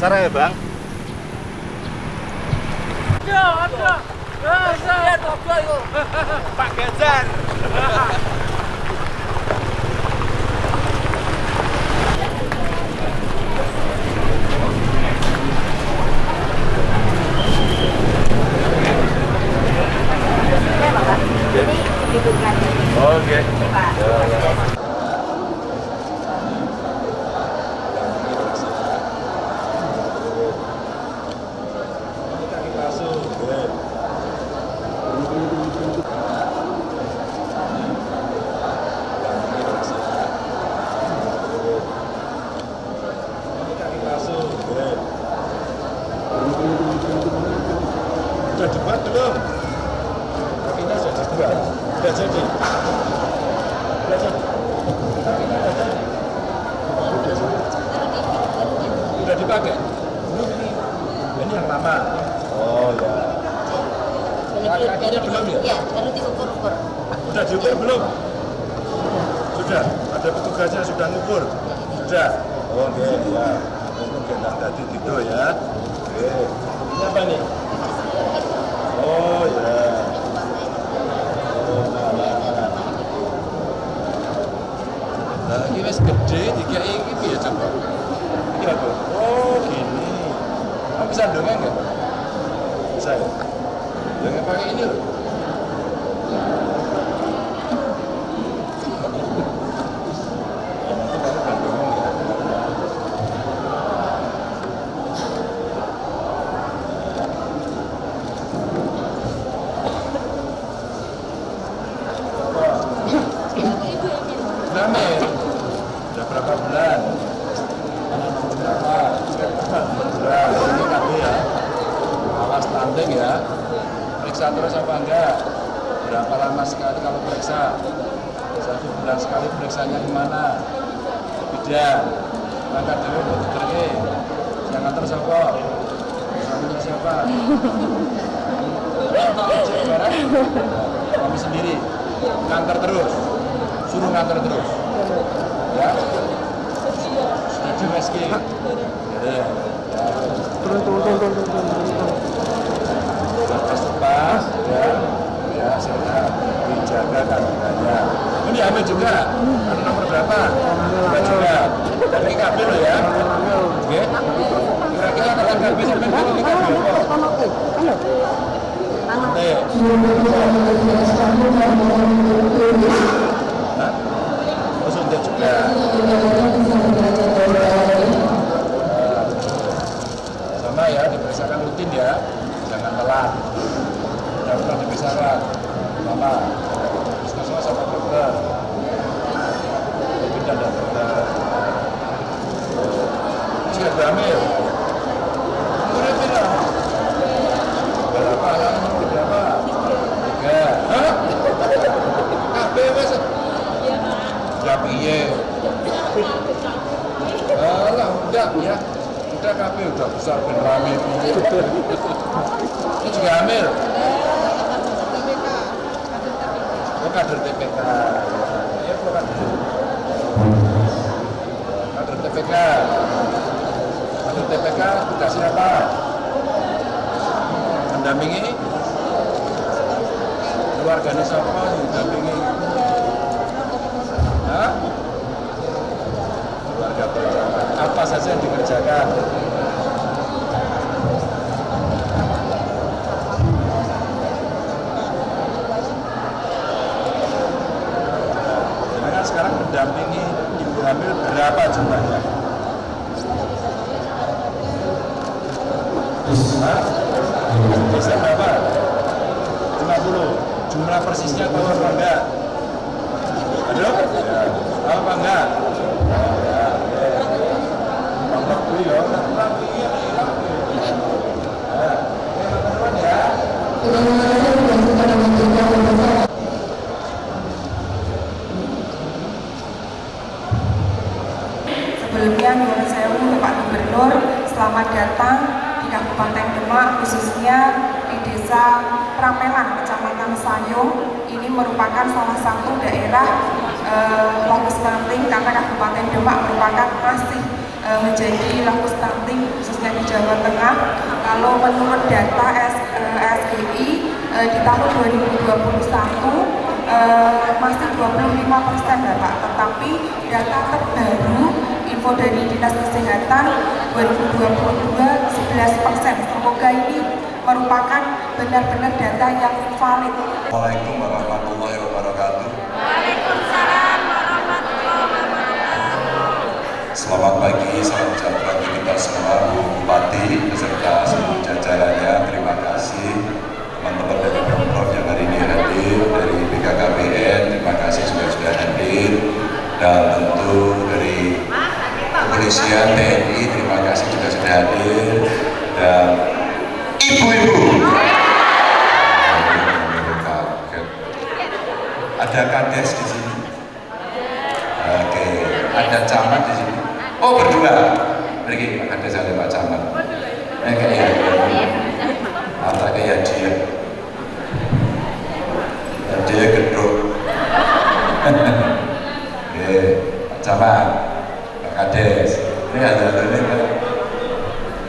penasaran ya bang? Lah iki wis gedhe dikai iki piye coba? Iki lho. Oh, gini. Kamu bisa dongeng enggak? Ya? Bisa? Ya? Dongeng pakai ini. Data terbaru info dari Dinas Kesehatan 2022 11 persen. Semoga ini merupakan benar-benar data yang valid. Assalamualaikum warahmatullahi wabarakatuh. Selamat pagi, salam sejahtera untuk kita semua, Bu Bupati beserta seluruh jajarannya. Terima kasih teman-teman dari Pemprov yang hari ini hadir, dari BKKBN, terima kasih sudah sudah hadir, dan tentu dari kepolisian TNI, terima kasih juga sudah hadir, dan ibu-ibu. Ada kades di sini. Oke, ada camat di sini. Oh berdua. Pergi ada Pak Camat. Eh kayak apa kayak dia. Dia gedung. Oke, Pak Camat, Pak Kades. Ini ada ini Pak.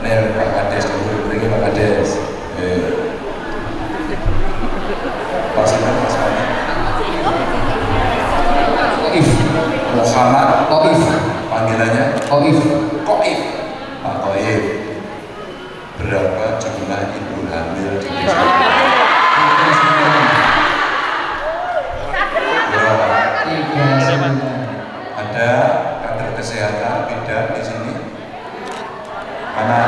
Ini Pak Kades dulu, pergi Pak Kades. Oke. Pak Sinta, Pak Sinta. Koif, Muhammad Koif, panggilannya Koif. Koif Pak Koif berapa jumlah ibu hamil di desa berapa Tiga sembilan. ada kader kesehatan bidan di sini mana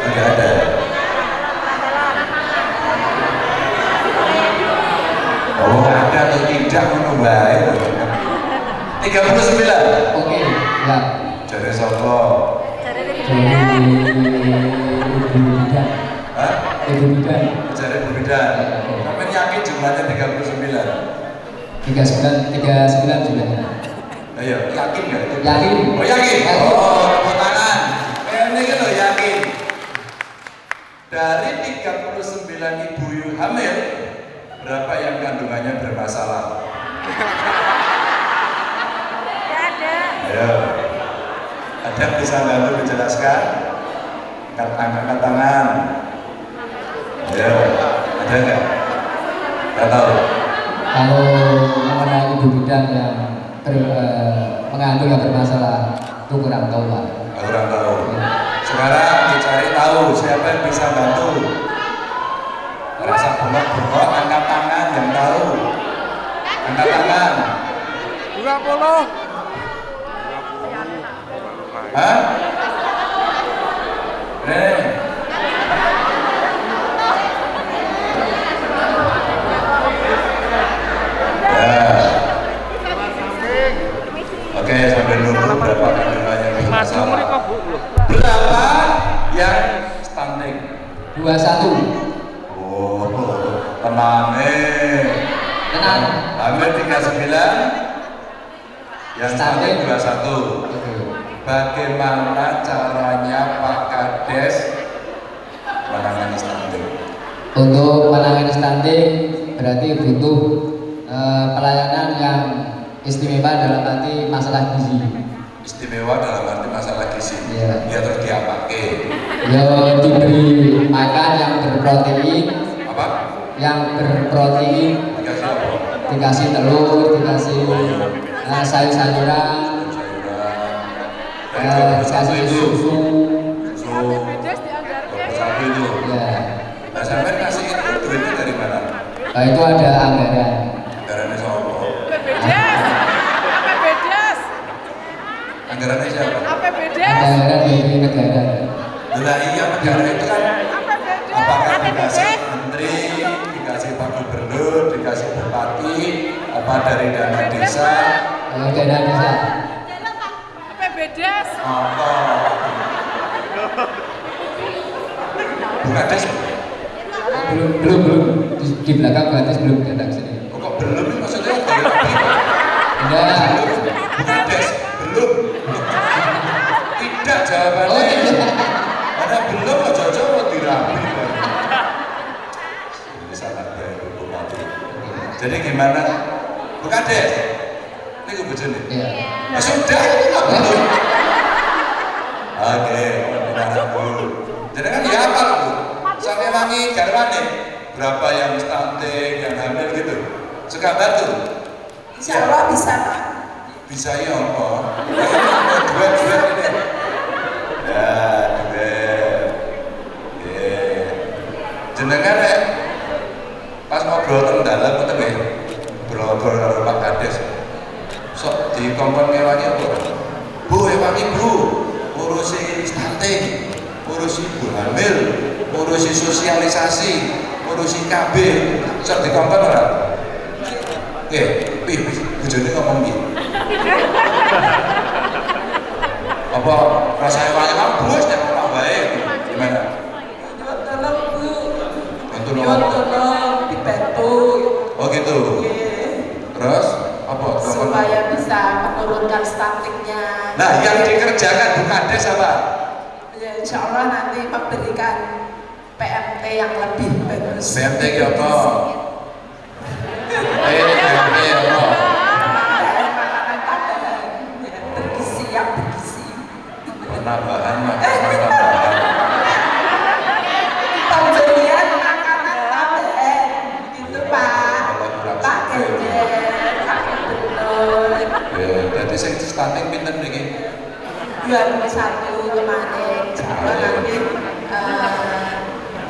tidak ada oh ada atau tidak menunggu 39 Oke, ya. Jare sapa? Dari Ibu Bidan, Bidan. Jare berbeda. Sampai yakin jumlahnya 39. Tiga sembilan, tiga sembilan jumlahnya. Ayo, yakin nggak itu? Yakin. Oh yakin? Yakin. Oh, tepuk tangan. Eh, ini kan lo yakin. Dari 39 ibu hamil, berapa yang kandungannya bermasalah? Ayo. Ada bisa bantu menjelaskan? Angkat angkat tangan. Ayo. Ada nggak? Nggak tahu. Kalau mengenai Ibu Bidan yang ber, eh, mengandung yang bermasalah, itu kurang tahu Pak. Kurang tahu. Sekarang dicari tahu siapa yang bisa bantu. Rasa bengok-bengok, angkat tangan yang tahu. Angkat tangan. 20. Hah? Eh. Ya. Oke, sampai nunggu berapa bermasalah. Berapa yang? Dua satu. Oh, tenang eh. Tenang. Hamil 39 yang Stunting. 21. Oke. Bagaimana caranya Pak Kades menangani stunting? Untuk menangani stunting berarti butuh eh, pelayanan yang istimewa dalam arti masalah gizi. Istimewa dalam arti masalah gizi. Iya. Ya terus diapake? Ya diberi makan yang berprotein, Apa? yang berprotein, Dikasih apa? dikasih telur, dikasih eh, sayur-sayuran, Sayuran. Dan eh, satu dikasih itu susu. susu. Satu itu. Ya, Nah, sampai kasih itu duitnya dari mana? Nah, itu ada anggaran. Anggarannya siapa? APBDes. APBDes. Anggarannya siapa? Anggaran dari negara. Lah iya negara itu kan apakah dikasih menteri, dikasih pak gubernur, dikasih bupati, apa dari dana desa, Yang dana desa. APBDes. apa? Bukan des, Belum, belum, belum. Di, di belakang gratis belum datang sini. kok belum maksudnya? Enggak. Bukan des oh, iya. karena belum kok cocok mau dirapi ini sangat baru bupati jadi gimana? Bukan deh ini gue baca nih ya sudah ini nggak belum oke dulu jadi kan ya apa bu sampai wangi garwane berapa yang stunting yang hamil gitu. Suka batu insya Allah bisa pak. Bisa ya apa duet-duet ini. Jenengan rek pas ngobrol teng dalam ngoten nggih. Ngobrol karo Pak Kades. Sok dikongkon ngewangi apa? Bu, ewangi Bu. Urusi stunting, urusi ibu hamil, urusi sosialisasi, urusi KB. Sok dikongkon ora? Oke, pih, pih, bojone ngomong piye? Apa rasanya banyak kan bos dan orang baik gimana? Nyuwun tolong Bu. Nyuwun nolong. tolong dibantu. Oh gitu. Terus apa? Supaya bisa menurunkan stuntingnya. Nah, yang dikerjakan Bu Kades apa? Ya, insya Allah nanti memberikan PMT yang lebih bagus. PMT apa? Stunting pinten niki? 21 kemarin. Insya Allah nanti,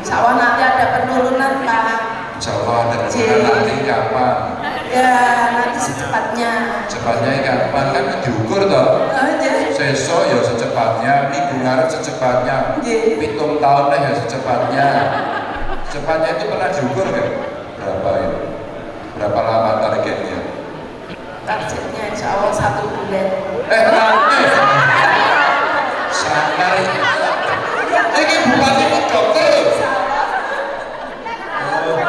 eh, Allah nanti ada penurunan Pak. Allah ada rencana nanti kapan? Ya nanti secepatnya. Cepatnya kapan kan diukur toh? Oh, ya. Sesok ya secepatnya, minggu ngarep secepatnya, Nggih. pitung tahun ya secepatnya. Secepatnya itu pernah diukur kan? Berapa ini? Berapa lama targetnya? Targetnya insya Allah satu bulan. Eh. Ini bupati itu dokter. Oh.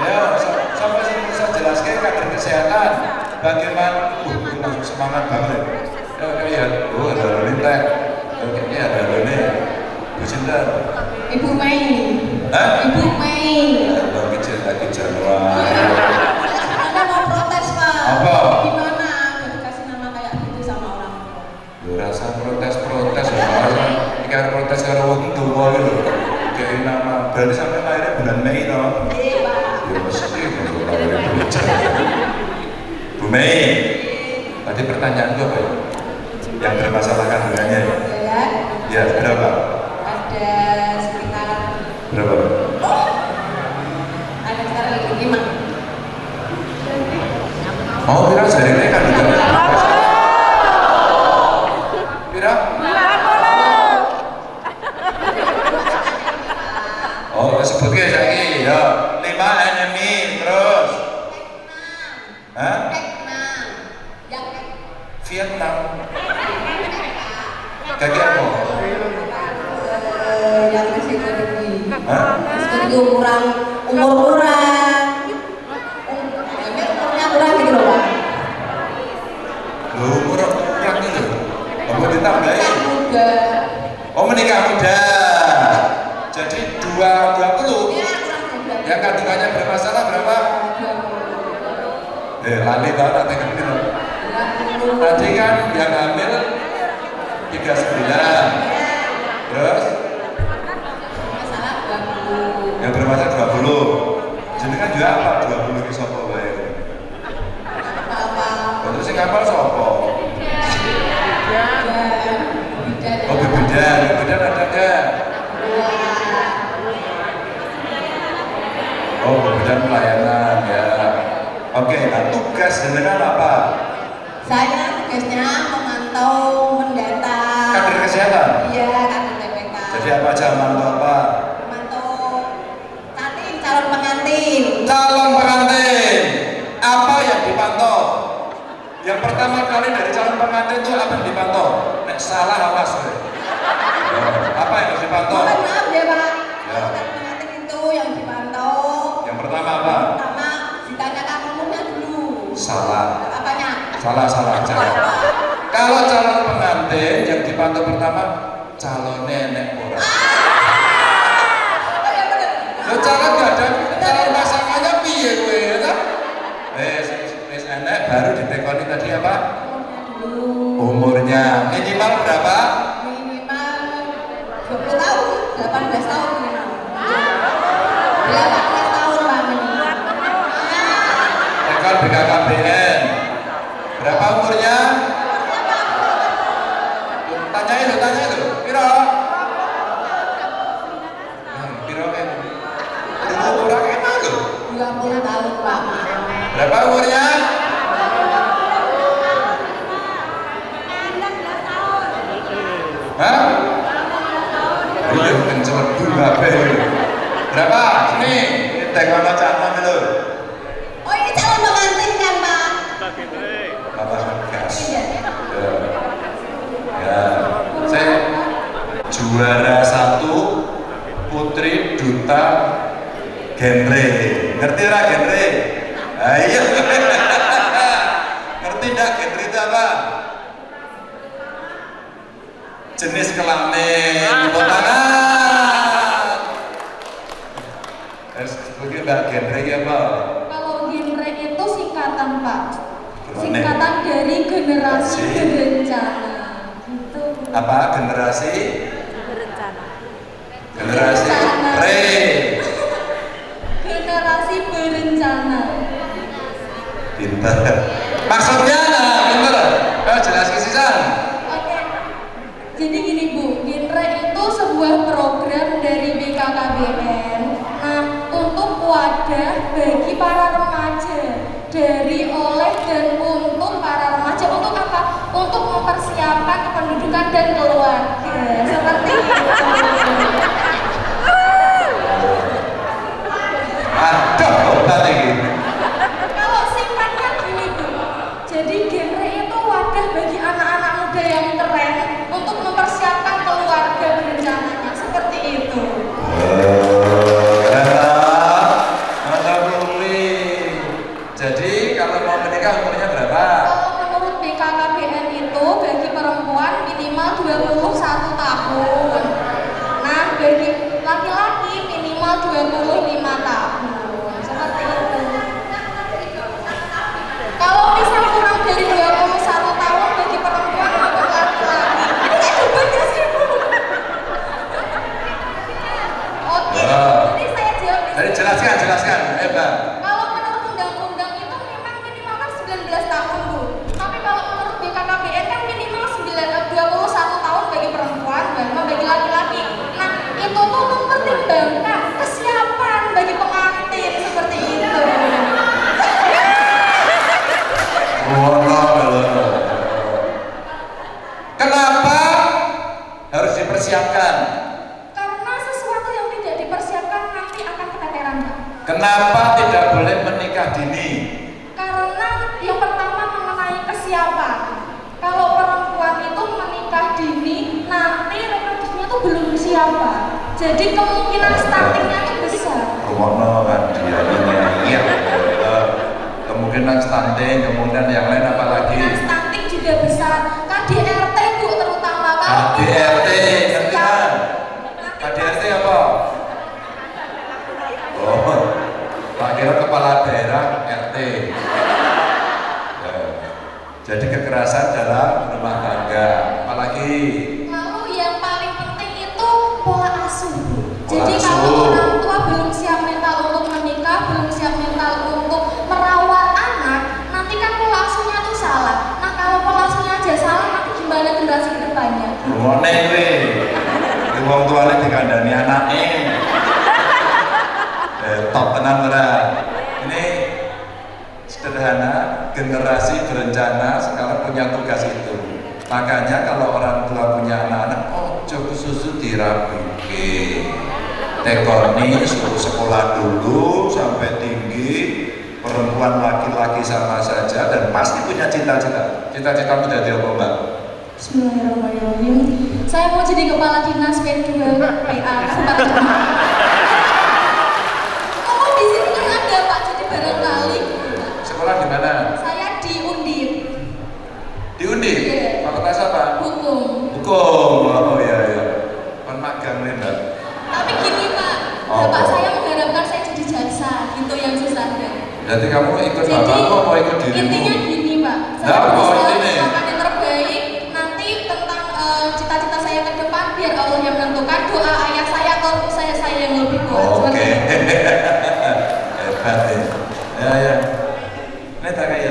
Ya, sa- sampai sini bisa jelaskan kader kesehatan. Bagaimana? Uh, langsung semangat banget. Ya. Oh, ada lintek. Oke, ini ada ini. Bu Cinta. Ibu Mei. Hah? Ibu Mei. Ada kecil lagi Januari. Anda mau protes Pak? Apa? Gimana? Udah dikasih nama kayak gitu sama orang tua. Lu rasa protes-protes ya, rasa iki arep protes karo iki lho. Kayak nama berarti sampai lahirnya bulan Mei no. Iya Pak. Ya mesti kalau lahirnya bocah. Bu Mei, tadi pertanyaanku apa ya? Yang bermasalah kandungannya ya? Ya, Ya, berapa? ada sekitar Berapa? ada sekitar lima. Oh, kira jaringannya kandungannya berapa? Kira? Oh, sebut ke lagi ya. Lima enemy terus. Hah? Enam. Yang Vietnam. Kaki apa? eh, yang masih tinggi. Hah? Seperti umuran umur kurang. Umurnya kurang gitu loh Pak. Umur kurang itu. Apa ditambahin? Muda. Oh menikah muda. Jadi dua dua puluh. Yang kandungannya bermasalah berapa? Eh lali tau nanti loh. Tadi kan yang hamil 39 Terus Masalah 20. yang bermasalah 20 Jadi kan juga apa 20 ini sopo Apa-apa. Terus sing kapal sopo. Oh bebedan, bebedan ada enggak? Oh bebedan pelayanan ya Oke, nah tugas jenengan apa? Saya tugasnya memantau mendata. Kader kesehatan? Iya, kader TPK. Jadi apa aja mantu apa? Memantau kantin, calon pengantin. Calon pengantin Apa yang dipantau? Yang kali dari calon pengantin itu apa yang dipantau? Nek salah awas. Oh, Apa yang harus dipantau? Mohon maaf ya Pak. Ya. Calon pengantin itu yang dipantau. Yang pertama apa? Pertama ditanyakan umurnya dulu. Salah. Apanya? Salah, salah, salah. Kalau calon pengantin yang dipantau pertama calon nenek ora. Oh ya benar. Lo calon gak ada calon pasangannya piye kowe ya ta? Wes wes enek baru ditekoni tadi apa? Umurnya dulu. Umurnya minimal berapa? Minimal 20 tahun, 18 tahun minimal. Iya, kenceng babe. Berapa? Sini, ini tekono canom itu. Oh ini calon pengantin kan Pak? Bapak gas. Iya. Ya. Ya. Saya juara satu putri duta genre. Ngerti lah genre? Ayo. Ngerti enggak genre itu apa? Jenis kelamin. Terus mungkin mbak genre ini apa? Kalau genre itu singkatan Pak, singkatan dari generasi Si. berencana. Gitu. Apa generasi? Generasi re. Generasi berencana. Pinter. Maksudnya nah, pinter. Eh, jelas. Oke. Jadi gini Bu, genre itu sebuah program dari BKKBN. Nah, untuk wadah bagi para remaja dari oleh dan untuk para remaja untuk apa? Untuk mempersiapkan kependudukan dan keluarga. Seperti itu. Aduh, obat ini. Kalau singkatnya gini Bu, jadi genre itu wadah bagi anak-anak muda yang keren untuk mempersiapkan keluarga berencananya seperti itu. Jadi kalau mau menikah umurnya berapa? Kalau menurut BKKBN itu bagi perempuan minimal 21 tahun. Nah, bagi laki-laki minimal 25 tahun. Seperti itu. Kalau misal kurang dari 21 tahun bagi perempuan maupun laki-laki. Ini kayak debatnya sih, Bu. Oke, Wah. jadi saya jawab di Jadi sini. jelaskan, jelaskan. Eh, Mbak. Kalau menurut undang-undang itu memang minimal kan 19 tahun bu. Tapi kalau menurut BKKBN kan minimal 9, eh, 21 tahun bagi perempuan, bahkan bagi laki-laki. Nah itu tuh mempertimbangkan kesiapan bagi pengantin seperti itu. Oh, no. Kenapa harus dipersiapkan? Karena sesuatu yang tidak dipersiapkan nanti akan keteteran Pak. Kenapa tidak boleh menikah dini? Karena yang pertama mengenai kesiapan. Kalau perempuan itu menikah dini, nanti reproduksinya tuh belum siap. Pak. Jadi kemungkinan stuntingnya itu besar. Rumono kan dia ini iya. Eh, Kemungkinan stunting, kemudian yang lain apa lagi? Kemungkinan stunting juga besar. KDRT bu terutama kalau tidak ngerti siap, kan? KDRT apa? Oh, Pak Kira kepala daerah RT. Ya. Jadi kekerasan dalam rumah tangga, apalagi kuwi. Kuwi wong tuane dikandani anake. Eh, top tenan ora. Ini sederhana, generasi berencana sekarang punya tugas itu. Makanya kalau orang tua punya anak-anak, oh coba susu dirapike. Tekoni suruh sekolah dulu sampai tinggi, perempuan laki-laki sama saja dan pasti punya cita-cita. Cita-cita menjadi apa mbak? Bismillahirrahmanirrahim. Saya mau jadi kepala dinas P2 PA. Oh di sini kan ada Pak, jadi barangkali Sekolah di mana? saya di Undip Di Undi? Iya. Fakultas apa? hukum. Hukum. Oh. Kon magang nih mbak. Tapi gini Pak, Oh. bapak saya mengharapkan saya jadi jaksa, itu yang. Berarti kamu ikut Jadi bapakmu apa ikut dirimu? intinya gini Pak, saya Nah, apa berusaha intinya? Doa ayah saya atau saya saya yang lebih kuat. Oke. Itu. Hebat nih. Ya ya. Ini tak kayak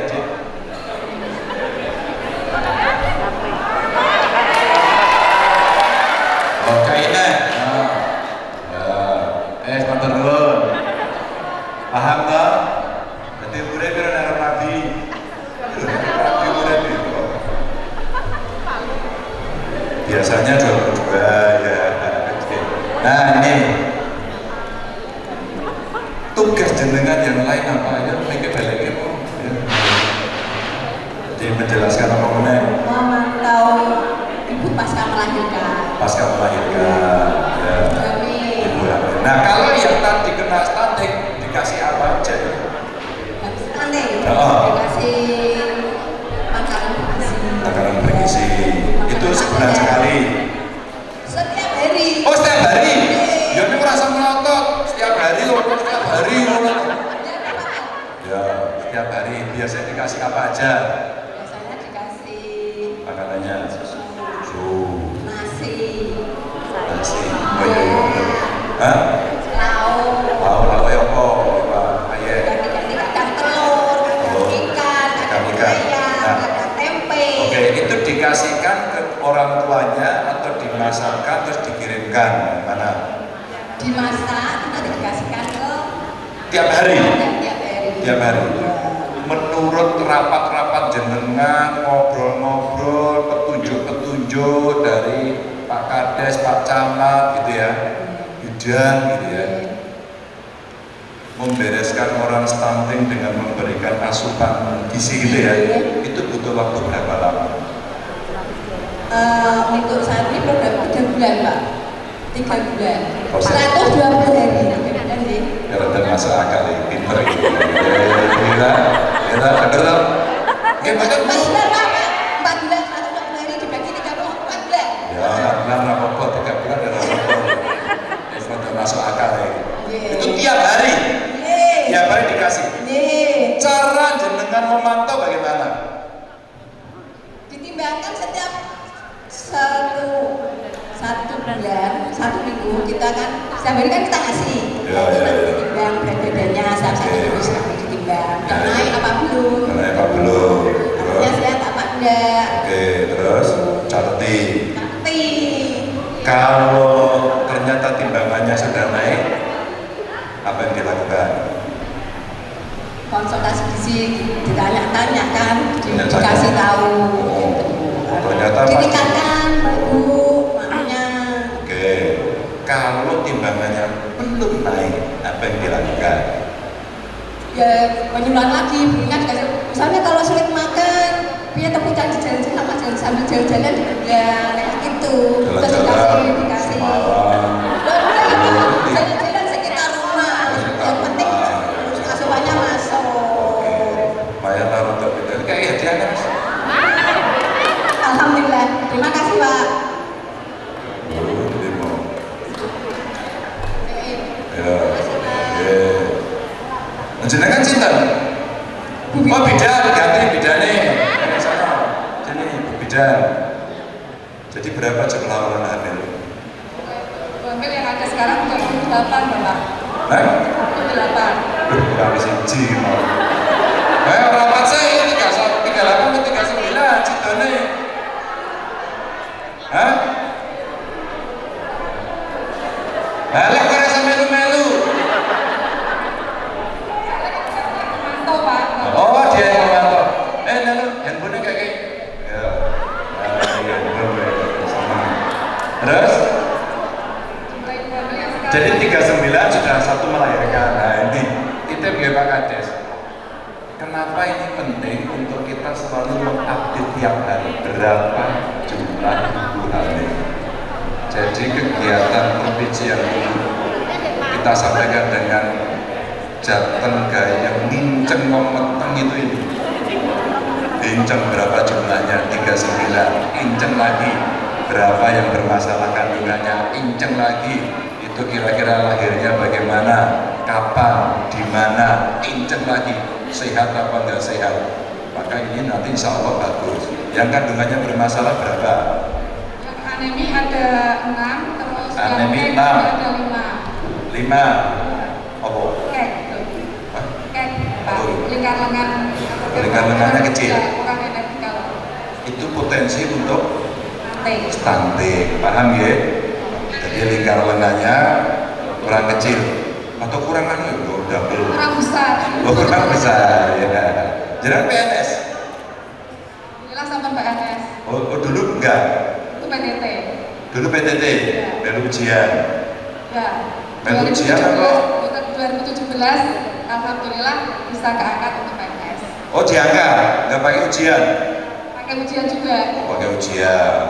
que Alah kok rasa melu-melu. Oh, dia yang memantau. Eh, lalu handphone kayak kayak. Ya. Terus? Jadi 39 sudah satu melahirkan. Nah, ini itu ya Pak Kades. Kenapa ini penting untuk kita selalu mengupdate tiap hari berapa jadi kegiatan provinsi yang kita sampaikan dengan Jateng gaya nginceng memeteng itu ini. Inceng berapa jumlahnya? 39 inceng lagi. Berapa yang bermasalah kandungannya? Inceng lagi. Itu kira-kira lahirnya bagaimana? Kapan? Di mana? Inceng lagi. Sehat apa enggak sehat? Maka ini nanti insya Allah bagus. Yang kandungannya bermasalah berapa? pandemi enam lima. Apa? Kek kek lingkar-lingkar. Lingkar-lingkarnya kecil. itu potensi untuk stunting. paham ya? Jadi lingkar lengannya kurang kecil. Atau kurang anu ya? oh, itu belum. kurang besar. Oh, kurang besar ya. Jangan PNS jelas sama PNS oh, oh dulu enggak? Itu PTT dulu PTT dan ujian. Ya dan 2017, ujian apa? 2017 Alhamdulillah bisa keangkat untuk PNS oh diangkat, nggak pakai ujian? pakai ujian juga. Oh pakai ujian.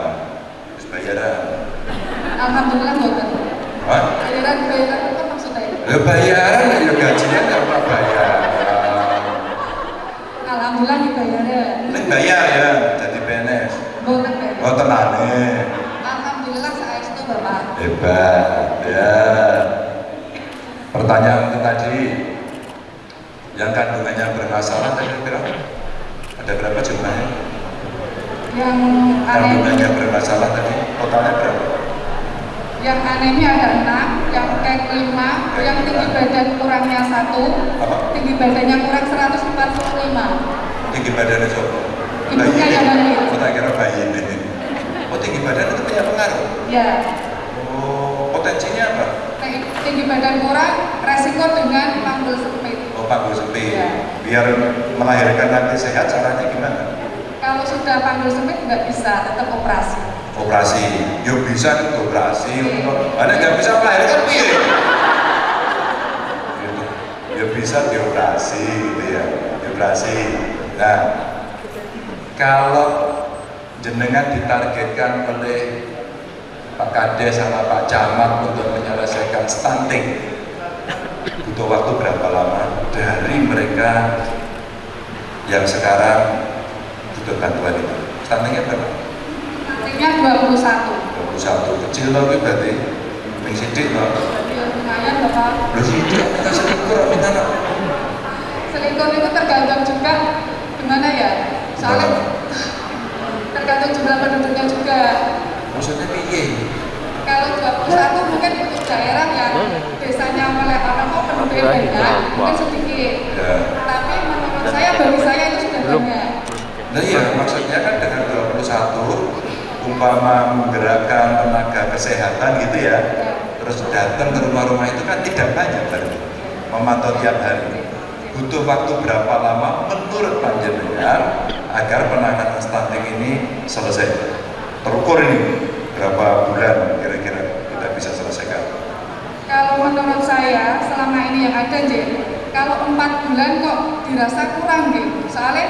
Terus bayaran? Alhamdulillah buatan Hah? bayaran, bayaran apa maksudnya? Ya, bayaran, ya gajinya nggak apa bayar Alhamdulillah dibayar. ini bayar ya, jadi PNS Bukan bayar oh tenang Hebat, ya. Pertanyaan itu tadi, yang kandungannya bermasalah tadi berapa? Ada berapa jumlahnya? Yang aneh Kandungannya bermasalah tadi, totalnya berapa? yang anehnya ada enam, yang kek lima, yang tinggi badan kurangnya satu, Apa? tinggi badannya kurang 145. Tinggi badannya coba. Ibunya yang hamil. Tak kira bayi ini. Oh, tinggi badan itu punya pengaruh. Ya, potensinya apa? tinggi- badan kurang, resiko dengan panggul sempit. Oh, panggul sempit. Iya. Biar melahirkan nanti sehat, caranya gimana? Kalau sudah panggul sempit nggak bisa, tetap operasi. Operasi. Ya bisa itu operasi. Mana nggak bisa melahirkan piye? Gitu. Ya bisa dioperasi gitu ya. Dioperasi. Nah, kalau jenengan ditargetkan oleh Pak Kades sama Pak Camat untuk menyelesaikan stunting butuh waktu berapa lama dari mereka yang sekarang butuh bantuan itu stuntingnya berapa? Nantinya 21. 21 kecil tapi berarti yang sidik loh Ya, lumayan Bapak. lu sidik kita selingkuh minta no Selingkuh itu tergantung juga gimana ya? Soalnya tergantung jumlah penduduknya juga. Maksudnya piye? Kalau 21 mungkin untuk daerah yang desanya oleh apa kok penduduknya banyak, mungkin sedikit. ya. Tapi menurut saya bagi saya itu sudah banyak. nah iya maksudnya kan dengan 21 umpama menggerakkan tenaga kesehatan gitu ya terus datang ke rumah-rumah itu kan tidak banyak berarti memantau tiap hari. Butuh waktu berapa lama menurut panjenengan agar penanganan stunting ini selesai terukur ini berapa bulan kira-kira kita bisa selesaikan Kalau menurut saya selama ini yang ada J, kalau empat bulan kok dirasa kurang J. Soalnya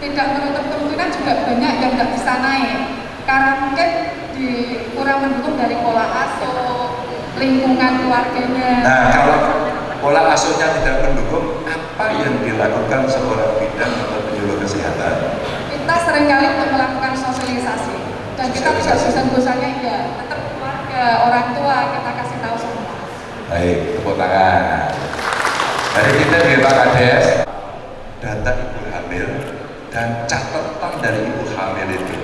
tidak menutup kemungkinan juga banyak yang nggak bisa naik karena mungkin di kurang mendukung dari pola asuh, lingkungan keluarganya. Nah, kalau pola asuhnya tidak mendukung, apa yang dilakukan seorang bidan atau penyuluh kesehatan? Kita sering kali untuk melakukan sosialisasi dan kita tidak bosan-bosannya ya tetap keluarga, orang tua kita kasih tahu semua. Baik, tepuk tangan. Mari kita di Pak Kades, data ibu hamil dan catatan dari ibu hamil itu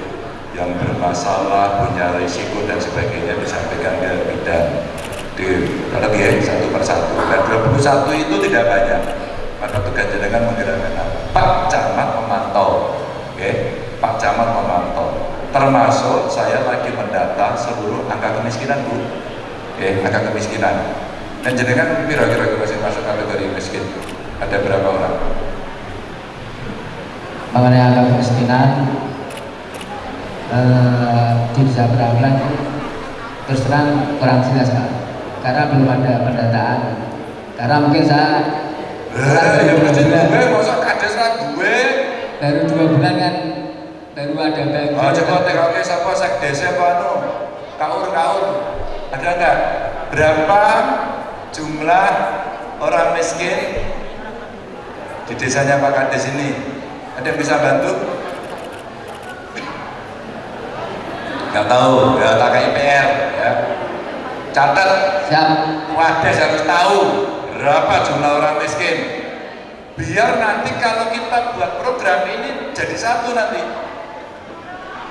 yang bermasalah, punya risiko dan sebagainya disampaikan ke bidan di dalam ya satu persatu. Dan 21 itu tidak banyak. Maka tugas jenengan menggerakkan? Pak Camat memantau, oke? Pak Camat memantau. Termasuk saya lagi mendata seluruh angka kemiskinan bu, oke? Angka kemiskinan. Dan jenengan kira-kira masih masuk kategori miskin. Ada berapa orang? mengenai angka kemiskinan eh, di desa Beramlan terus terang kurang jelas pak karena belum ada pendataan karena mungkin saya Eh, ya gue, masa kades ra gue. baru dua bulan kan baru ada bagian Oh, coba TKW siapa sekdes apa anu? Kaur-kaur. Ada enggak? Berapa jumlah orang miskin di desanya Pak Kades ini? Ada yang bisa bantu? Nggak tahu, ya tak IPR ya. Catat siap Wades harus tahu berapa jumlah orang miskin. Biar nanti kalau kita buat program ini jadi satu nanti.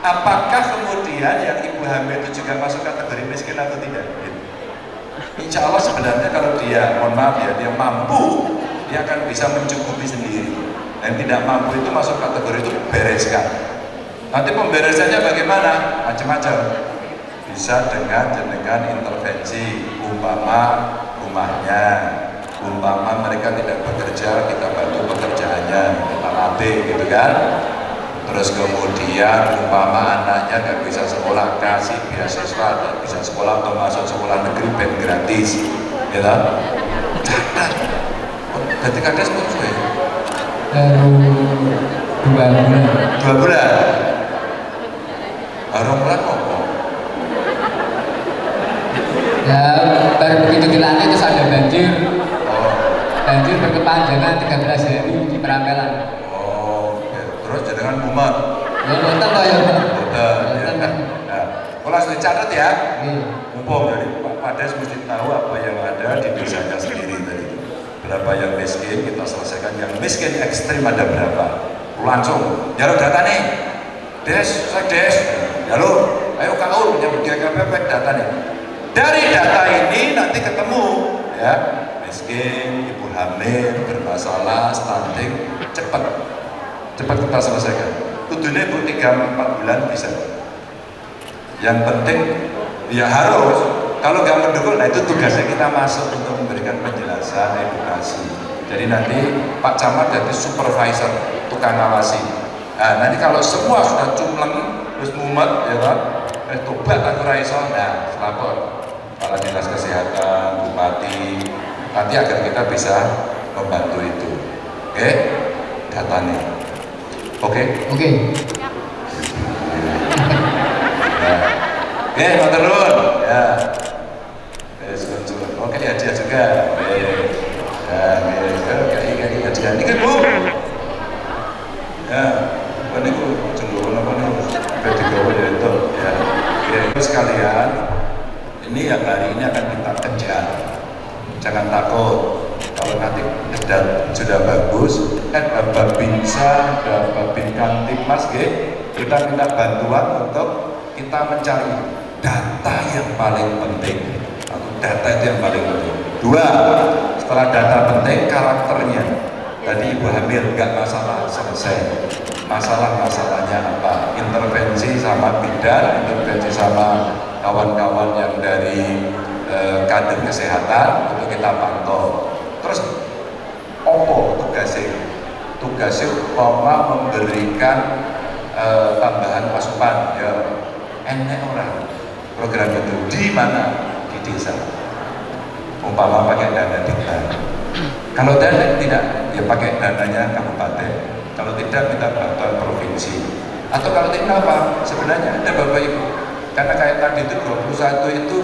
Apakah kemudian yang ibu hamil itu juga masuk kategori miskin atau tidak? Insya Allah sebenarnya kalau dia, mohon maaf ya, dia mampu, dia akan bisa mencukupi sendiri. Dan tidak mampu itu masuk kategori itu bereskan. Nanti pemberesannya bagaimana? Macam-macam. Bisa dengan dengan intervensi umpama rumahnya, umpama mereka tidak bekerja, kita bantu pekerjaannya, kita latih gitu kan. Terus kemudian umpama anaknya nggak bisa sekolah kasih beasiswa dan bisa sekolah atau masuk sekolah negeri ben gratis ya catat jadi kades pun suwe? Baru dua bulan. Dua bulan? Baru bulan apa? Ya baru begitu dilantik terus ada banjir. Oh. Banjir berkepanjangan 13 hari di Peramelan oh ya. terus jenengan umat ya toh ya ya. Nonton. Nah, kalau dicatat ya, Iya. mumpung dari Pak Pades mesti tahu apa yang ada di desanya sendiri tadi. Berapa yang miskin kita selesaikan, yang miskin ekstrim ada berapa? Langsung, jalur data nih, des, saya des, jalur, ayo kau punya GKPP data nih. Dari data ini nanti ketemu ya miskin, ibu hamil, bermasalah, stunting, cepat, cepat kita selesaikan. Bu tiga empat bulan bisa. Yang penting ya harus kalau nggak mendukung nah itu tugasnya kita masuk untuk memberikan penjelasan edukasi. Jadi nanti Pak Camat jadi supervisor tukang ngawasi nah nanti kalau semua sudah cumleng terus mumet ya kan eh tobat aku raiso nah lapor kepala dinas kesehatan bupati nanti agar kita bisa membantu itu. Oke datanya oke oke Oke, mau turun. Ya. Oke, ya dia juga. Ya, kayak dia. Ini kan Bu. Ya. Apa gawe ya itu. Ya. Sekalian ini yang hari ini akan kita kejar. Jangan takut. Kalau nanti sudah bagus, kan Bapak Binsa, Bapak Bin Kamtipmas, kita minta bantuan untuk kita mencari data yang paling penting. Atau data itu yang paling penting. Dua setelah data penting karakternya. Tadi ibu hamil nggak masalah selesai. Masalah-masalahnya apa? Intervensi sama bidan intervensi sama kawan-kawan yang dari eh, kader kesehatan untuk kita pantau. Terus opo tugasnya tugasnya umpama memberikan eh, tambahan asupan ya enak orang program itu di mana? Di desa. Umpama pakai dana desa kalau dana tidak ya pakai dananya kabupaten. Kalau tidak minta bantuan provinsi. Atau kalau tidak apa? Sebenarnya ada bapak ibu. Karena kayak tadi itu 21 itu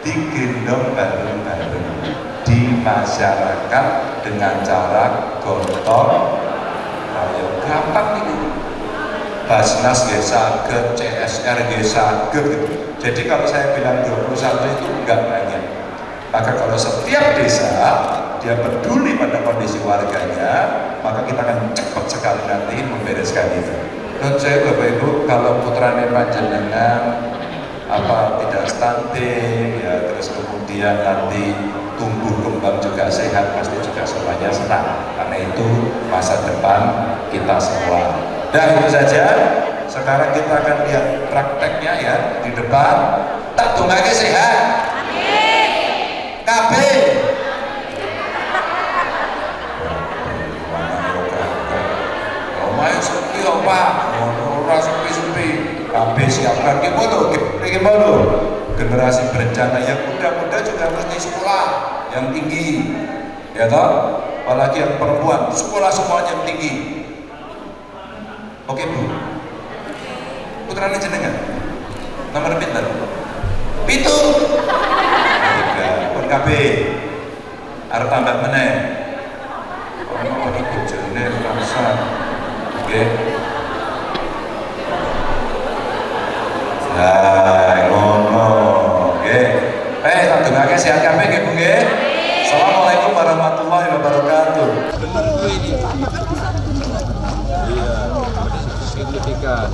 digendong bareng-bareng masyarakat dengan cara gotong royong gampang nih Basnas ya saged, CSR ya saged gitu. Jadi kalau saya bilang 21 itu enggak banyak. Maka kalau setiap desa dia peduli pada kondisi warganya, maka kita akan cepat sekali nanti membereskan itu. Dan saya Bapak Ibu, kalau putranya panjenengan apa tidak stunting, ya terus kemudian nanti tumbuh kembang juga sehat, pasti juga semuanya senang. Karena itu masa depan kita semua. Dan itu saja. Sekarang kita akan lihat prakteknya ya di depan. Tak tunggaknya sehat. KB. Omae sepi apa? Ora sepi-sepi. KB siapkan gimana? Gimana? Generasi berencana yang muda-muda juga mesti sekolah yang tinggi. Ya toh? Apalagi yang perempuan, sekolah semuanya yang tinggi. Oke Bu. Putrane jenengan. Nomor pinten? Pitu. Tiga. Pun KB. Arep tambah ono bojone rasa. Oke. Eh, tak dongake sehat kabeh nggih Bu nggih. Assalamualaikum warahmatullahi wabarakatuh. benar gue ini iya signifikan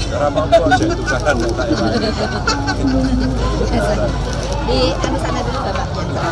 karena mampu aja tukaran lain Di anu sana dulu bapaknya.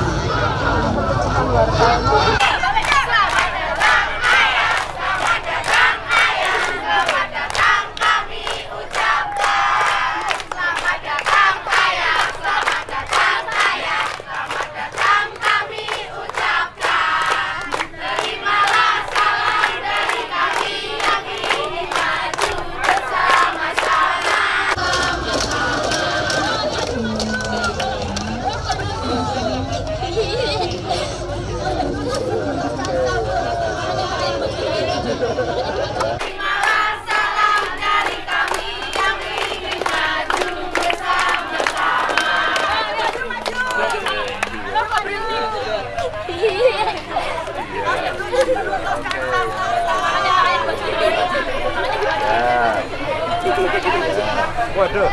Aduh.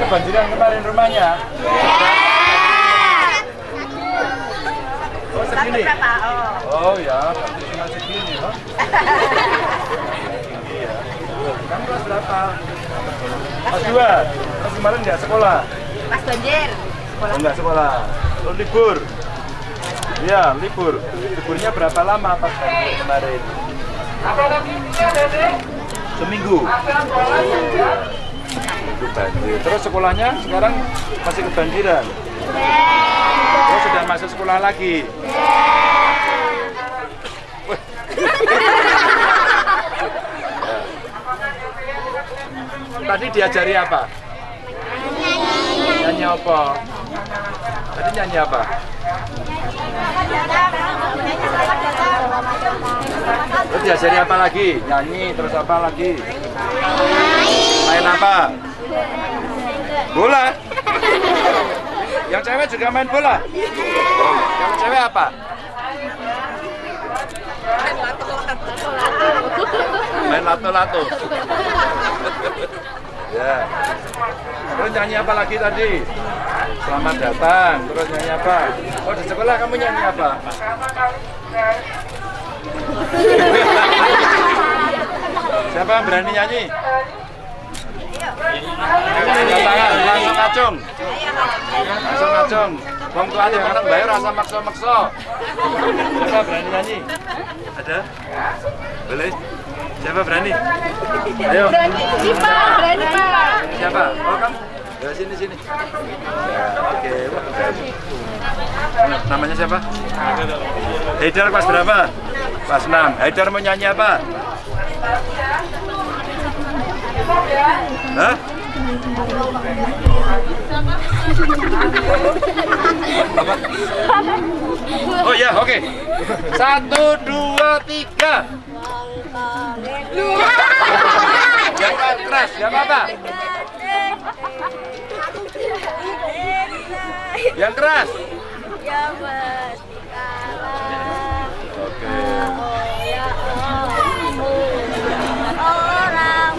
Kebanjiran kemarin rumahnya. Oh segini. Oh ya, berarti cuma segini, loh. Iya. Kamu kelas berapa? Kelas dua. Kelas kemarin nggak sekolah? Mas banjir. Oh, nggak sekolah. Oh, libur. Iya, libur. Liburnya berapa lama pas banjir kemarin? Seminggu. Seminggu banjir. Terus sekolahnya sekarang masih kebanjiran? Oh, sudah masuk sekolah lagi? Wah. Tadi diajari apa? Nyanyi apa? Tadi nyanyi apa? Terus diajari apa lagi? Nyanyi, terus apa lagi? Main apa? Bola? Yang cewek juga main bola? Yang cewek apa? Main lato-lato. ya. Terus nyanyi apa lagi tadi? Selamat datang. Terus nyanyi apa? Oh di sekolah kamu nyanyi apa? Siapa yang berani nyanyi? Tangan, langsung acung. Langsung acung. Wong tua yang anak bayar rasa makso-makso. Siapa berani nyanyi? Ada? Boleh? Siapa berani? Ayo. Berani Pak, berani Pak. Siapa? Oh kamu? Ya sini sini. Ya, oke. Namanya siapa? Haidar kelas berapa? Kelas 6. Haidar mau nyanyi apa? Hah? Oh ya, oke. Satu, dua, tiga. Jangan keras, nggak apa-apa. Yang keras. Ya Mas. Oke. Ya Orang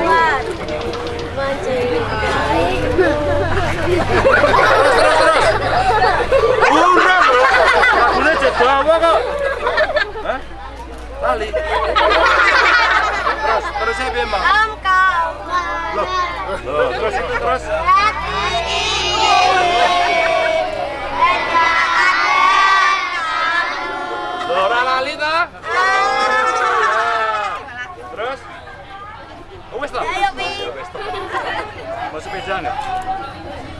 Kuat. Mencintai. Terus, terus, terus. Lagunya jadi apa kok? Hah? Lali. Terus, terus saya memang. Engkau Loh, loh, terus terus. Ora lali ta? Terus? Oh, wis? Ayo, Pi. Toh. Mau sepeda nggak?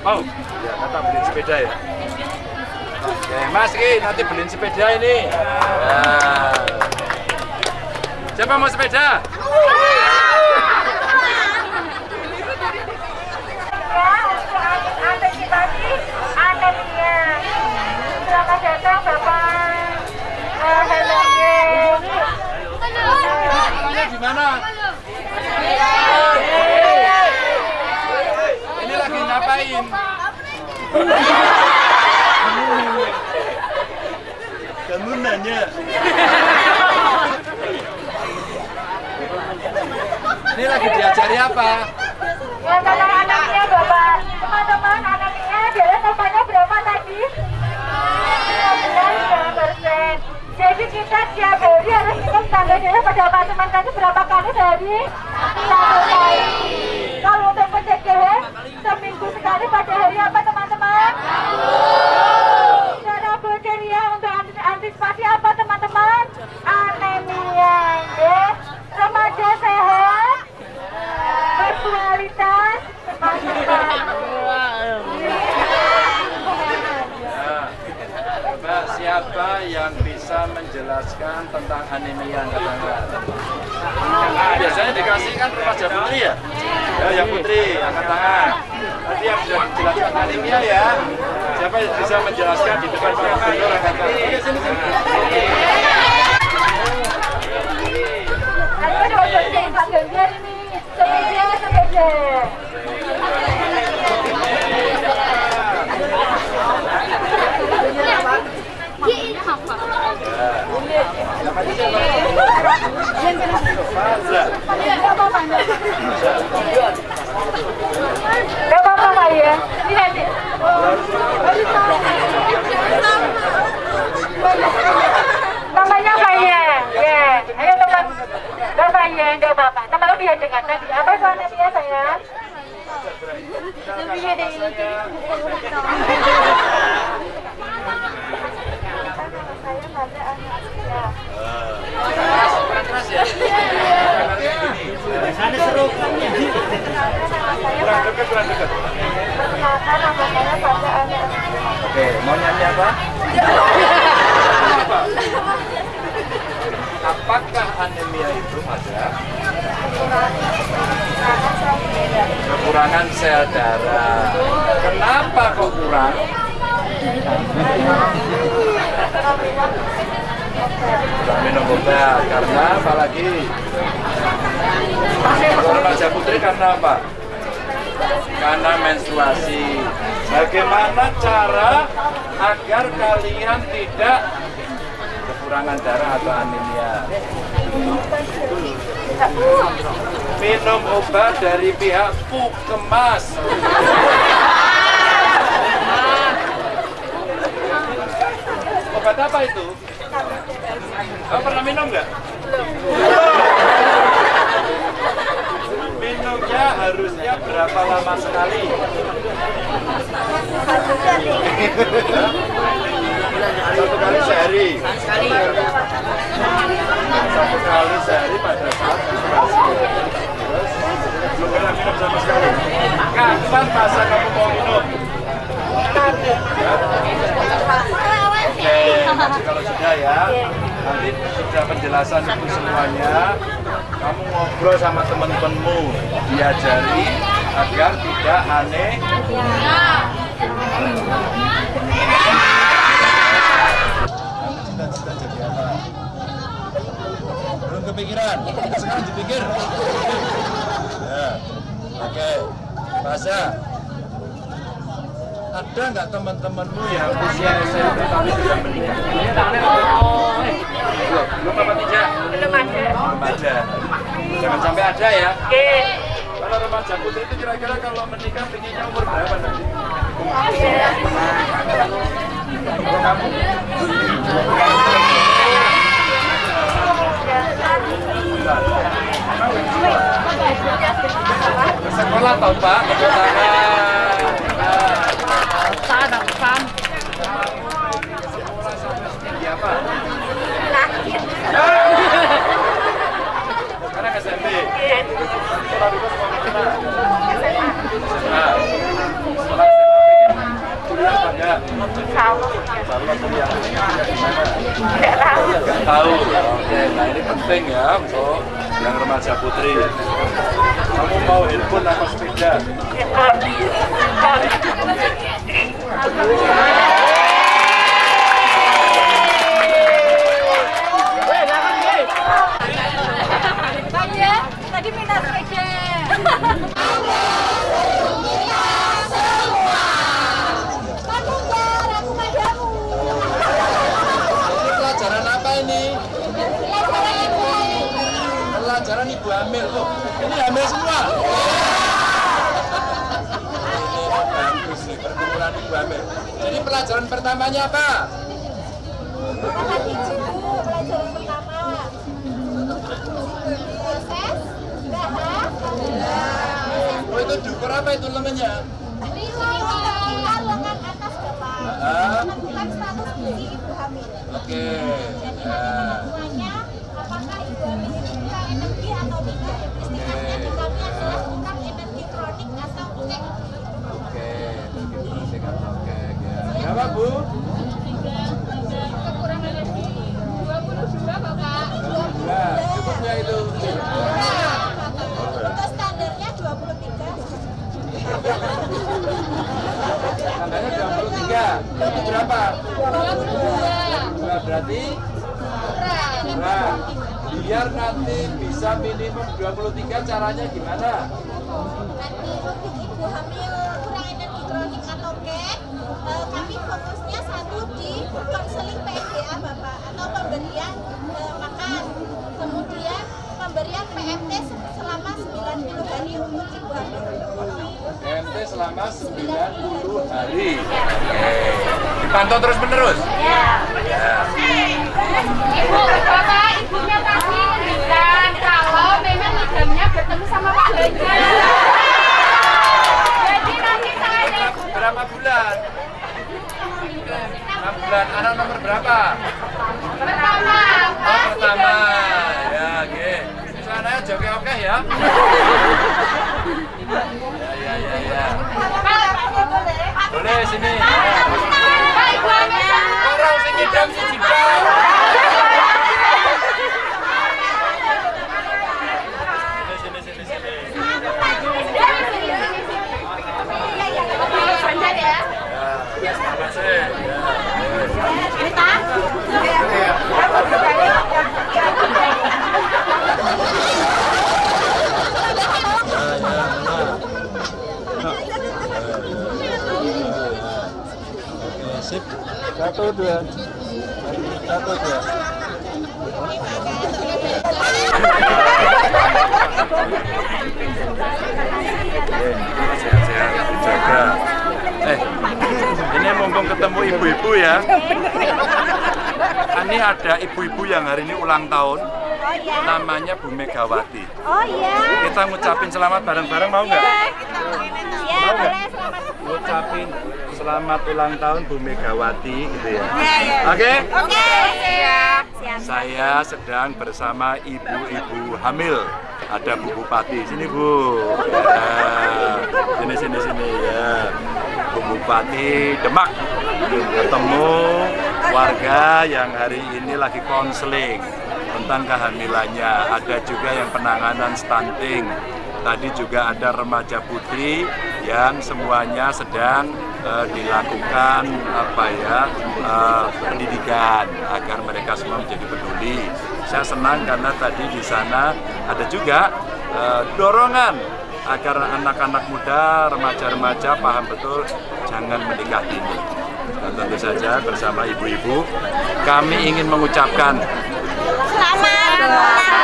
Mau? Ya, kata beliin sepeda ya. Oke, Mas Ki, nanti beliin sepeda ini. Ya. Siapa mau sepeda? Selamat datang Bapak Namanya di mana? Ini lagi ngapain? Kamu nanya. Ini lagi diajari apa? Kalau anaknya Bapak, teman-teman anaknya adalah namanya berapa tadi? 15 persen. Jadi kita tiap hari harus minum tanda darah pada Pak teman tadi berapa kali sehari? Satu kali. Kalau untuk pencegahan, seminggu sekali pada hari apa teman-teman? Cara berkarya untuk antis- antisipasi apa teman-teman? Anemia. ya. Remaja sehat, berkualitas, teman-teman. Nah, Mbak, siapa yang bisa menjelaskan tentang anemia angkat tangan? Biasanya dikasih kan remaja putri ya? Ya, yang putri, angkat tangan. Nanti yang bisa menjelaskan anemia ya. Siapa yang bisa menjelaskan di depan Pak Gubernur angkat tangan? Oke, sini, sini. Ayo dong, jadi Pak Ganjar ini. Sepeda, sepeda. Namanya siapa? Gak apa-apa ya. Ya? Ya, ya, ya ya. Saya pada anak Sana Oke, mau nyanyi apa? Apakah anemia itu ada kekurangan sel darah? Kenapa kok kurang? Minum obat karena apa lagi? Kalau remaja putri karena apa? Karena menstruasi. Bagaimana cara agar kalian tidak kekurangan darah atau anemia? Minum obat dari pihak Pukemas. Obat apa itu? Kamu pernah minum nggak? Minumnya harusnya berapa lama sekali? Satu kali sehari. Satu kali sehari pada saat menstruasi. Terus belum pernah minum sama sekali. Kapan masa kamu mau minum? Oke, nanti kalau sudah ya, nanti sudah penjelasan itu semuanya, kamu ngobrol sama teman-temanmu, diajari agar tidak aneh. Cita-cita jadi apa? Belum kepikiran? Sekarang dipikir. Ya, oke. Bahasa. Ada nggak teman-temanmu yang usia SMP tapi sudah menikah? Belum, apa tidak? Belum ada. Belum ada. Jangan sampai ada ya. Oke. Kalau remaja putri itu kira-kira kalau menikah pinginnya umur berapa nanti? Kalau kamu? Sekolah toh Pak, enggak? Tahu. Tahu. Oke, nah ini penting ya untuk yang remaja putri. Kamu mau handphone apa sepeda? Tadi pelajaran ibu hamil. Oh, ini hamil semua. Ini bagus nih, perkumpulan ibu hamil. Jadi pelajaran pertamanya apa? Oh itu dukur apa itu namanya? Ah, Oke. Ya. Oke. Oke. Oke. Berapa bu? Dua. Cukupnya itu. standarnya 23 Tandanya 23. Berarti berapa? 22. berarti kurang. Biar nanti bisa minimum 23 caranya gimana? nanti untuk ibu hamil Eh, kami fokusnya satu di konseling PMDA Bapak atau pemberian uh, makan. Kemudian pemberian PMT selama 90 hari untuk ibu hamil. PMT selama 90 hari. Dipantau terus menerus iya. iya. ibu bapak ibunya pasti menunjukkan kalau memang idamnya bertemu sama pak iya. jadi nanti saya berapa bulan? 6 bulan. Anak nomor berapa? pertama, Oh, pertama. Ya, oke. Sana joget oke ya. Ya, ya, ya, ya. Boleh sini. Orang sing ngidam sing jidal. Sini, sini, sini, sini. Ganjar ya. Ya, terima kasih. Ya. Sip. Satu, dua. Satu, dua. Sehat-sehat, dijaga. Eh, ini mumpung ketemu ibu-ibu ya. Ini ada ibu-ibu yang hari ini ulang tahun. Namanya Bu Megawati. Oh iya. Kita ngucapin selamat bareng-bareng mau nggak? Iya, Mau nggak? boleh selamat. Ngucapin selamat ulang tahun Bu Megawati gitu ya. Iya, Oke? Oke, siap. Siap. Saya sedang bersama ibu-ibu hamil. Ada Bu Bupati. Sini Bu. Ya. Sini sini sini ya. Bu Bupati Demak ketemu warga yang hari ini lagi konseling tentang kehamilannya. Ada juga yang penanganan stunting. Tadi juga ada remaja putri yang semuanya sedang eh, dilakukan apa ya eh, pendidikan agar mereka semua menjadi peduli. Saya senang karena tadi di sana ada juga eh, dorongan agar anak-anak muda, remaja-remaja paham betul jangan menikah dini. Dan tentu saja bersama ibu-ibu kami ingin mengucapkan Selamat tahun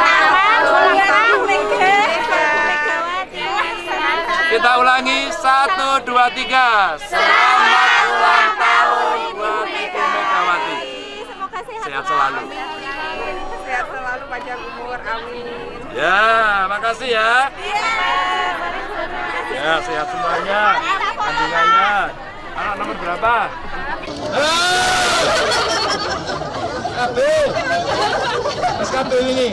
kita ulangi satu dua tiga selamat ulang tahun buat Ibu Megawati. Semoga sehat, Sehat selalu. Sehat selalu panjang umur, amin. Ya, makasih ya. Ya, sehat semuanya. Kandungannya. Anak nomor berapa? KB. Mas KB ini.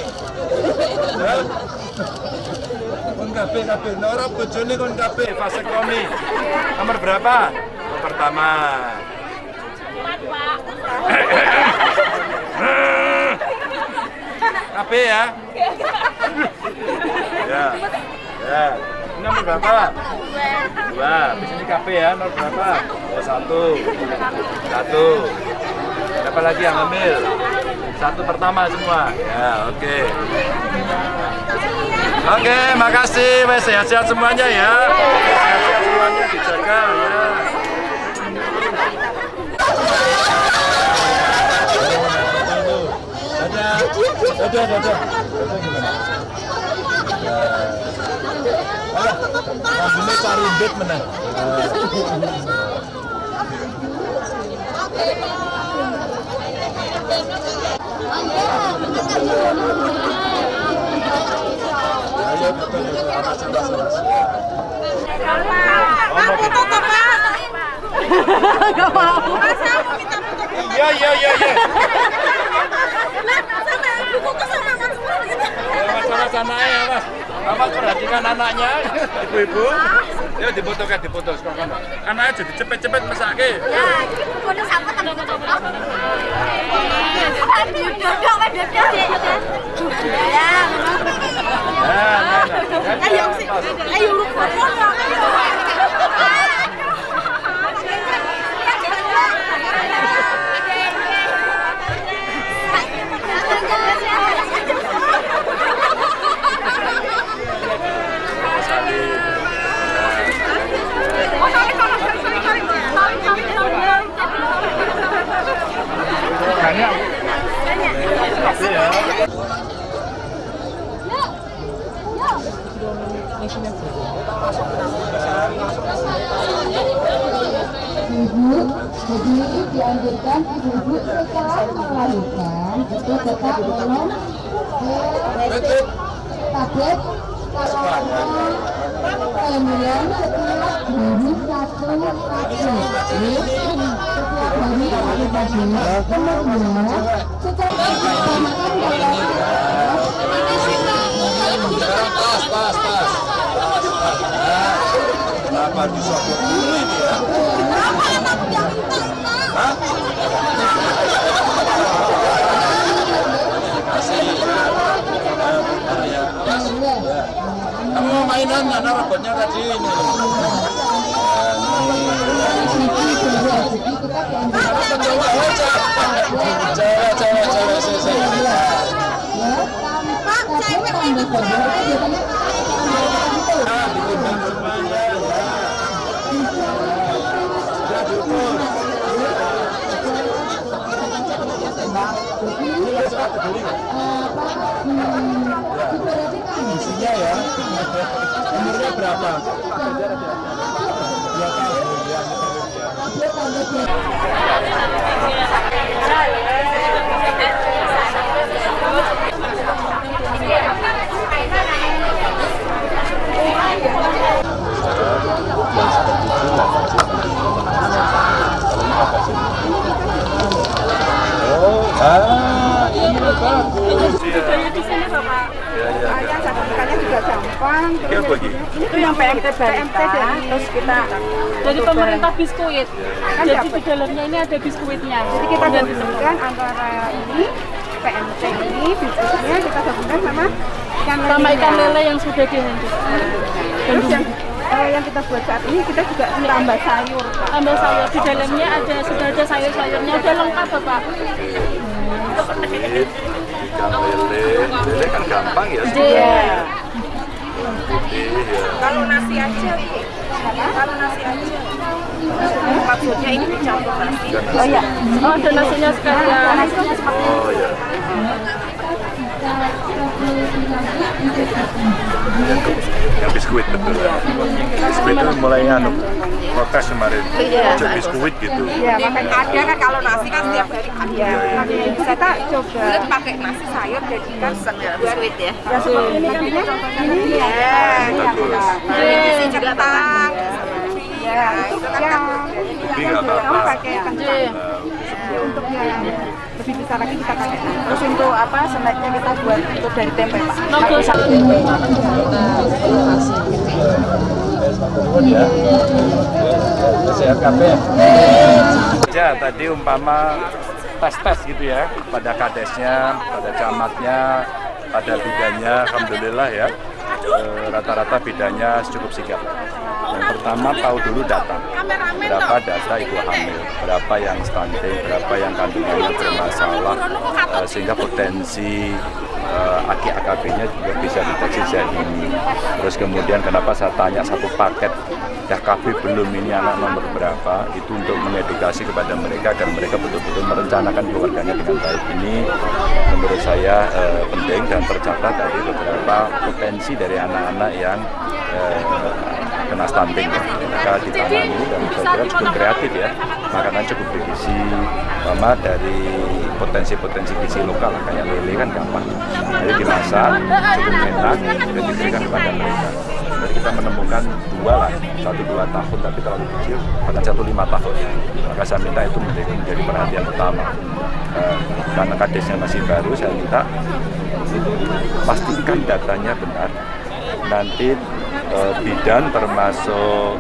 Ya. KB. Nah, orang bojone kon KB, vasektomi. Nomor berapa? Nomor pertama. KB ya. Ya. Ya. Ini nomor berapa? Dua. Di sini KB ya, nomor berapa? Ya, satu. Satu. Siapa lagi yang ambil? Satu pertama semua. Ya, oke. Oke, makasih. Wes sehat-sehat semuanya ya. Sehat-sehat semuanya dijaga ya. Cari menang. Tutup. Iya, iya, iya, iya. Ya, mas, mas, anaknya, mas. Mas, perhatikan anaknya, ibu-ibu. Ya, diputuskan, diputus. Kok kan? Anaknya jadi cepet-cepet mesake. Ya, ini bodoh sama tapi bodoh. Aduh, dodok, Pak, dodok. Ya, Nah, nah, nah. Ayo, sih. Ayo, lu Banyak. Tapi ya. Ibu, jadi dianjurkan ibu-ibu setelah melahirkan itu tetap minum eh, tablet kalau kemudian setiap hari satu tablet setiap hari satu tablet kemudian setelah makan Sekarang pas, pas, pas. Kenapa disogok dulu ini ya? Hah? Kamu mainan mana robotnya tadi ini? Cewek, cewek. Isinya ya. Umurnya berapa? Dua tahun ya. Oh, ah, ini bagus. Budaya di sini Bapak. Ya, ya, ya. sertifikatnya juga gampang. Apa lagi? Itu yang PMT PMT terus kita dari pemerintah biskuit. Jadi di dalamnya ini ada biskuitnya. Jadi kita gabungkan antara ini PMT ini biskuitnya kita gabungkan sama ikan sama ikan lele yang sudah dihentikan. Terus yang eh, yang kita buat saat ini kita juga tambah sayur. Tambah sayur di dalamnya ada sudah ada sayur-sayurnya udah lengkap Bapak. Ikan lele, lele kan gampang ya. Iya. Ya. Kalau nasi aja, Bu. Kalau nasi aja. Maksudnya ini dicampur nasi. Oh iya. Oh ada nasinya sekalian. Oh ya. Yang biskuit betul. Biskuit itu mulai anu protes kemarin. Iya. Jadi biskuit gitu. Ya, makanya ada kan kalau nasi kan setiap hari ada. Makanya itu kita coba bulat pakai nasi sayur jadikan biskuit ya. Ya seperti ini kan ini ini ya. Bagus. Ini juga kentang. Ya, itu kan kan Tapi nggak apa-apa. pakai kentang. Untuk yang lebih besar lagi kita pakai. Terus untuk apa? Snacknya kita buat untuk dari tempe Pak. Logo satu. Nuwun ya. Ya, tadi umpama tes-tes gitu ya pada kadesnya, pada camatnya, pada bidanya, alhamdulillah ya. eh, Rata-rata bidanya cukup sigap. Pertama tahu dulu data. Berapa data ibu hamil, berapa yang stunting, berapa yang kandungannya bermasalah, eh, sehingga potensi eh, aki AKB-nya juga bisa deteksi dini. Terus kemudian kenapa saya tanya satu paket dah KB belum ini anak nomor berapa? Itu untuk mengedukasi kepada mereka agar mereka betul-betul merencanakan keluarganya dengan baik. Ini menurut saya eh, penting dan tercatat tadi beberapa potensi dari anak-anak yang eh, kena stunting. Mereka ditanami dan saya kira cukup kreatif ya. Makanan cukup bergizi, sama dari potensi-potensi gizi lokal kayak lele kan gampang. Jadi dimasak cukup enak dan diberikan kepada mereka. Jadi kita menemukan dua lah, satu dua tahun tapi terlalu kecil, bahkan satu lima tahun. Maka saya minta itu menjadi, menjadi perhatian utama. Eh, karena kadesnya masih baru, saya minta pastikan datanya benar. Nanti eh, bidan termasuk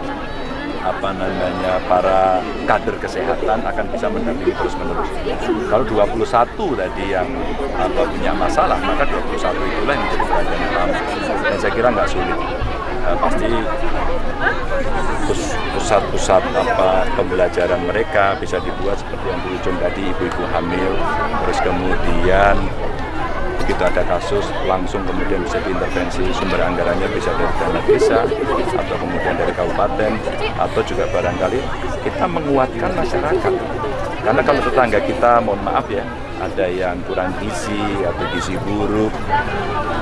apa namanya para kader kesehatan akan bisa mendampingi terus menerus. Kalau 21 tadi yang apa, punya masalah, maka 21 itulah yang menjadi perhatian utama. Dan saya kira nggak sulit. Eh, pasti pus- pusat-pusat apa pembelajaran mereka bisa dibuat seperti yang ujung tadi ibu-ibu hamil, terus kemudian begitu ada kasus langsung kemudian bisa diintervensi sumber anggarannya bisa dari dana desa atau kemudian dari kabupaten atau juga barangkali kita menguatkan masyarakat karena kalau tetangga kita mohon maaf ya ada yang kurang gizi atau gizi buruk.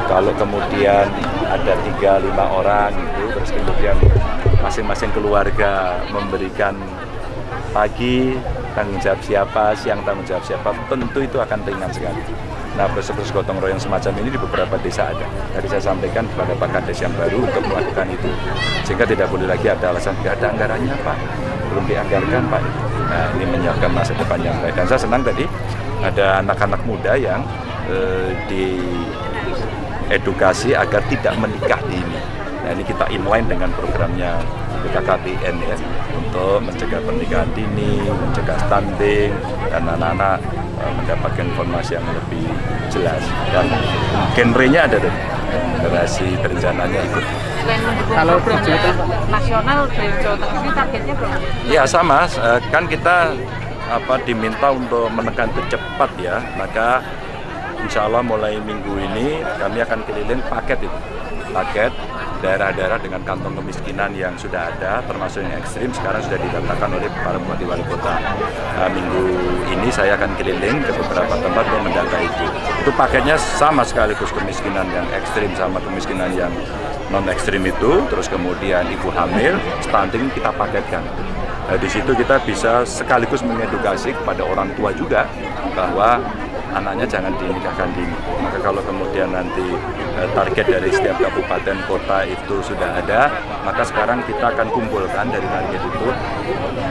Kalau kemudian ada tiga lima orang itu, terus kemudian masing-masing keluarga memberikan pagi tanggung jawab siapa, siang tanggung jawab siapa, tentu itu akan ringan sekali. Nah, proses-proses gotong royong semacam ini di beberapa desa ada. Tadi saya sampaikan kepada Pak Kades yang baru untuk melakukan itu. Sehingga tidak boleh lagi ada alasan, tidak ada anggarannya Pak, belum dianggarkan Pak. Nah, ini menyiapkan masa depan yang baik. Dan saya senang tadi ada anak-anak muda yang eh, diedukasi agar tidak menikah dini. Nah, ini kita inline dengan programnya BKKBN ya untuk mencegah pernikahan dini, mencegah stunting dan anak-anak mendapatkan informasi yang lebih jelas. Dan genrenya ada tuh. Generasi berencananya ikut. Kalau program nasional dari Jawa Tengah ini targetnya berapa? Ya sama, uh, kan kita apa diminta untuk menekan itu cepat ya, maka insya Allah mulai minggu ini kami akan keliling paket itu, paket daerah-daerah dengan kantong kemiskinan yang sudah ada, termasuk yang ekstrim, sekarang sudah didaftarkan oleh para bupati wali kota. Nah, minggu ini saya akan keliling ke beberapa tempat untuk mendata itu. Itu paketnya sama sekaligus kemiskinan yang ekstrim sama kemiskinan yang non ekstrim itu, terus kemudian ibu hamil, stunting kita paketkan. Nah, di situ kita bisa sekaligus mengedukasi kepada orang tua juga bahwa anaknya jangan dinikahkan dini. Maka kalau kemudian nanti eh, target dari setiap kabupaten kota itu sudah ada, maka sekarang kita akan kumpulkan dari target itu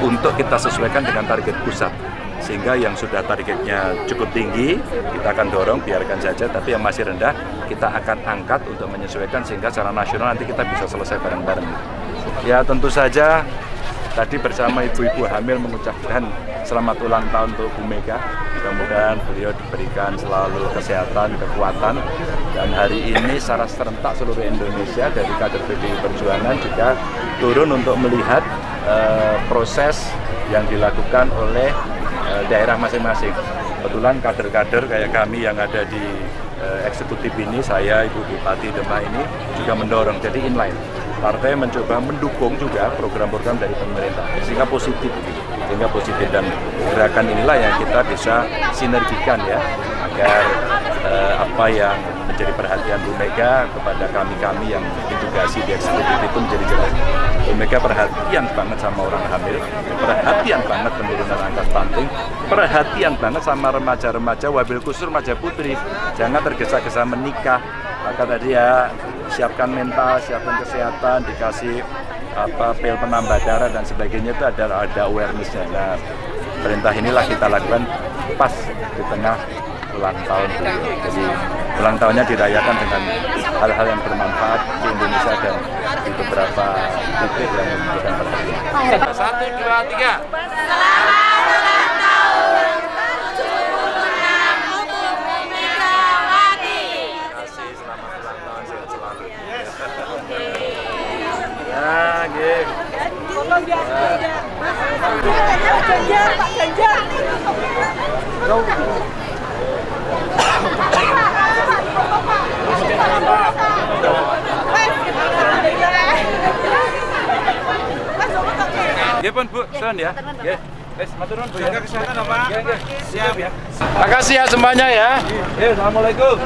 untuk kita sesuaikan dengan target pusat. Sehingga yang sudah targetnya cukup tinggi, kita akan dorong, biarkan saja. Tapi yang masih rendah, kita akan angkat untuk menyesuaikan sehingga secara nasional nanti kita bisa selesai bareng-bareng. Ya tentu saja tadi bersama ibu-ibu hamil mengucapkan selamat ulang tahun untuk Bu Mega. Mudah-mudahan beliau diberikan selalu kesehatan, kekuatan. Dan hari ini secara serentak seluruh Indonesia dari kader PDI Perjuangan juga turun untuk melihat uh, proses yang dilakukan oleh uh, daerah masing-masing. Kebetulan kader-kader kayak kami yang ada di uh, eksekutif ini, saya, Ibu Bupati Demak ini juga mendorong, jadi inline partai mencoba mendukung juga program-program dari pemerintah. Sehingga positif sehingga positif. Dan gerakan inilah yang kita bisa sinergikan ya agar eh, apa yang menjadi perhatian Bu Mega kepada kami-kami yang ditugasi di eksekutif itu menjadi jelas. Bu Mega perhatian banget sama orang hamil, perhatian banget penurunan angka stunting, perhatian banget sama remaja-remaja, wabil khusus remaja putri, jangan tergesa-gesa menikah, maka tadi ya siapkan mental, siapkan kesehatan, dikasih apa pil penambah darah dan sebagainya itu ada ada awarenessnya. Nah, perintah inilah kita lakukan pas di tengah ulang tahun beliau. Jadi ulang tahunnya dirayakan dengan hal-hal yang bermanfaat di Indonesia dan di beberapa titik yang membutuhkan perhatian. Satu, dua, tiga. Selamat ulang tahun. Ya, nggih. Tolong ya. Pak Ganjar, Pak Ganjar. Nggih pun Bu, ya. Nggih. Wes, matur nuwun Bu. Jaga kesehatan, Pak. Nggih, nggih. Siap ya. Makasih ya semuanya ya. Assalamualaikum.